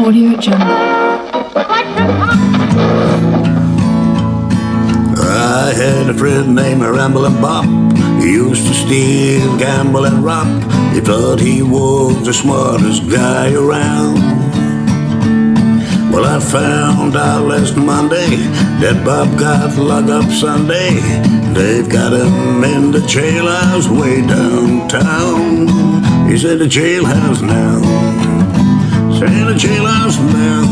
Audio Jungle. I had a friend named Ramblin' Bob. He used to steal, gamble, and rob. He thought he was the smartest guy around. Well, I found out last Monday that Bob got locked up Sunday. They've got him in the jailhouse way downtown. He's in the jailhouse now. He's in the jailhouse now.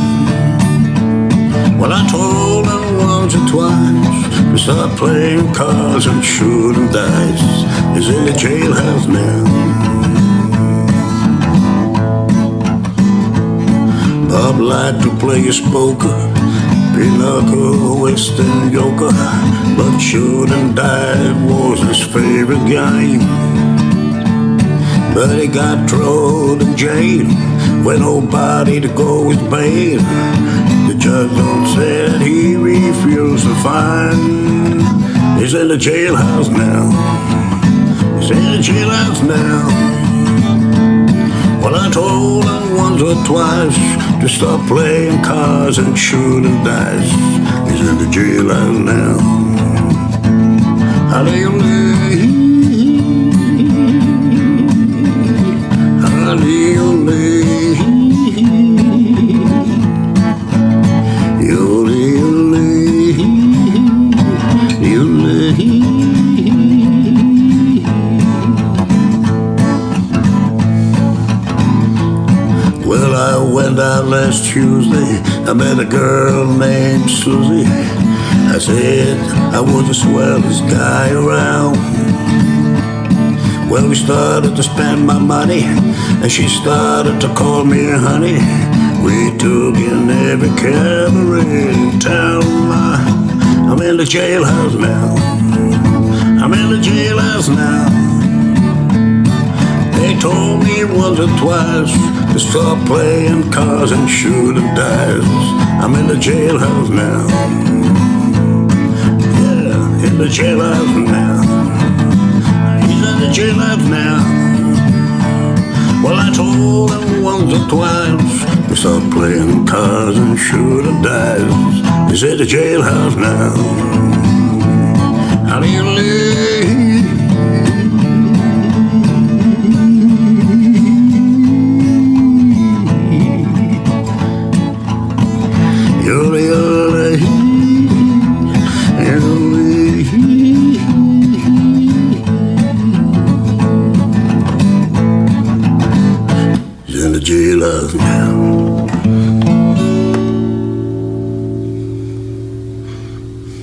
Well, I told him once or twice to stop playing cards and shooting dice. He's in the jailhouse now. Bob liked to play his poker, pinochle, western euchre, but shooting dice was his favorite game. But he got thrown in jail when nobody to go with bail. The judge don't said he refused to find. He's in the jailhouse now. He's in the jailhouse now. Well, I told him once or twice to stop playing cards and shooting dice. He's in the jailhouse now. How do you Hallelujah. I went out last Tuesday. I met a girl named Susie. I said I was the swellest guy around. Well, we started to spend my money, and she started to call me honey. We took in every cabaret in town. I'm in the jailhouse now. I'm in the jailhouse now. They told me once or twice to stop playing cards and shooting dice. I'm in the jailhouse now. Yeah, in the jailhouse now. He's in the jailhouse now. Well, I told him once or twice to stop playing cards and shooting dice. He's in the jailhouse now. In the jailhouse now.